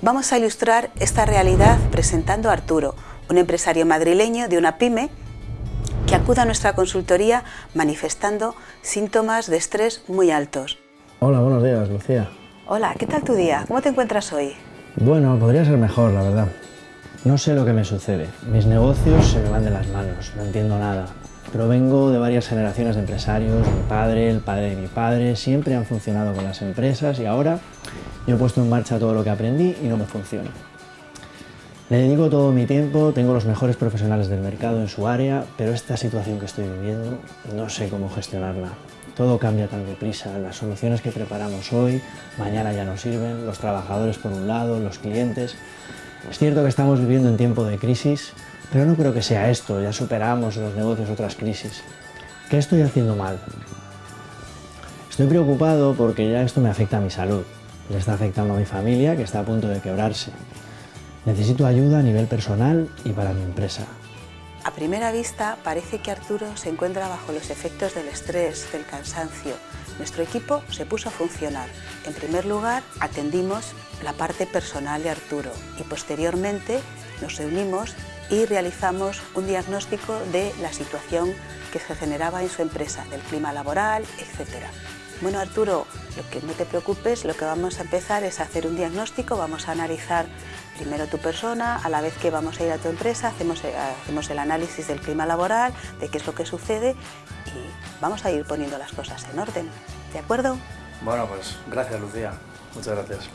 Vamos a ilustrar esta realidad presentando a Arturo, un empresario madrileño de una pyme que acuda a nuestra consultoría manifestando síntomas de estrés muy altos. Hola, buenos días, Lucía. Hola, ¿qué tal tu día? ¿Cómo te encuentras hoy? Bueno, podría ser mejor, la verdad. No sé lo que me sucede. Mis negocios se me van de las manos, no entiendo nada. Provengo de varias generaciones de empresarios, mi padre, el padre de mi padre, siempre han funcionado con las empresas y ahora yo he puesto en marcha todo lo que aprendí y no me funciona. Le dedico todo mi tiempo, tengo los mejores profesionales del mercado en su área, pero esta situación que estoy viviendo no sé cómo gestionarla. Todo cambia tan deprisa, las soluciones que preparamos hoy, mañana ya no sirven, los trabajadores por un lado, los clientes. Es cierto que estamos viviendo en tiempo de crisis, pero no creo que sea esto, ya superamos los negocios otras crisis. ¿Qué estoy haciendo mal? Estoy preocupado porque ya esto me afecta a mi salud, le está afectando a mi familia que está a punto de quebrarse. Necesito ayuda a nivel personal y para mi empresa. A primera vista parece que Arturo se encuentra bajo los efectos del estrés, del cansancio. Nuestro equipo se puso a funcionar. En primer lugar, atendimos la parte personal de Arturo y posteriormente nos reunimos y realizamos un diagnóstico de la situación que se generaba en su empresa, del clima laboral, etc. Bueno Arturo, lo que no te preocupes, lo que vamos a empezar es hacer un diagnóstico, vamos a analizar primero tu persona, a la vez que vamos a ir a tu empresa, hacemos, eh, hacemos el análisis del clima laboral, de qué es lo que sucede y vamos a ir poniendo las cosas en orden, ¿de acuerdo? Bueno, pues gracias Lucía, muchas gracias.